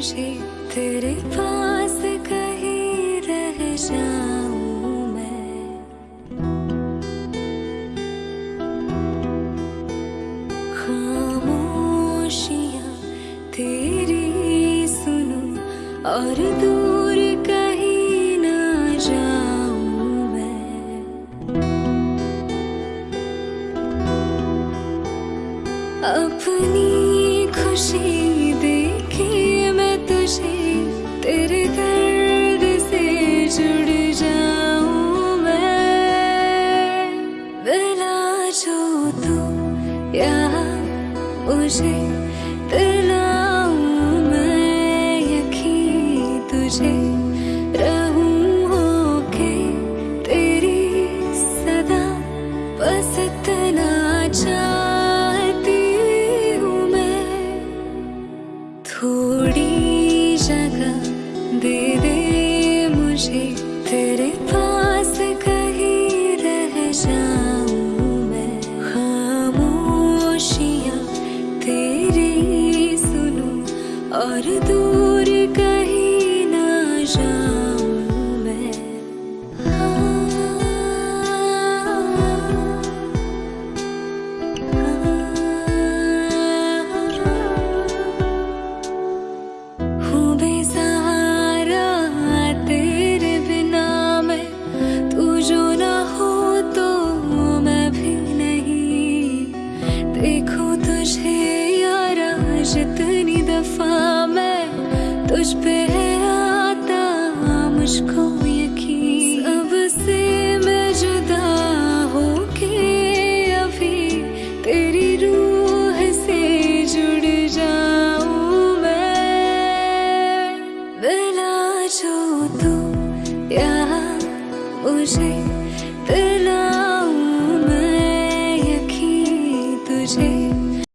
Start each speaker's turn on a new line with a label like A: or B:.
A: मुझे तेरे पास कहीं रह जाऊँ मैं। खामोशियाँ तेरी सुनूं और दूर कहीं ना जाऊँ मैं। अपनी यहाँ मुझे दिलाऊं मैं यकीन तुझे रहूँ होके, तेरी सदा बस इतना चाहती हूँ मैं। थोड़ी जगह दे दे मुझे और दूर कहीं ना जाऊँ मैं। हूँ बेसहारा तेरे बिना मैं। तू जो ना हो तो मैं भी नहीं। देखो तुझे यारा जितनी तुझ पे मुझको यकीन। सबसे मैं जुदा होके अभी तेरी रूह से जुड़ जाऊँ मैं। मिला जो तू यहाँ मुझे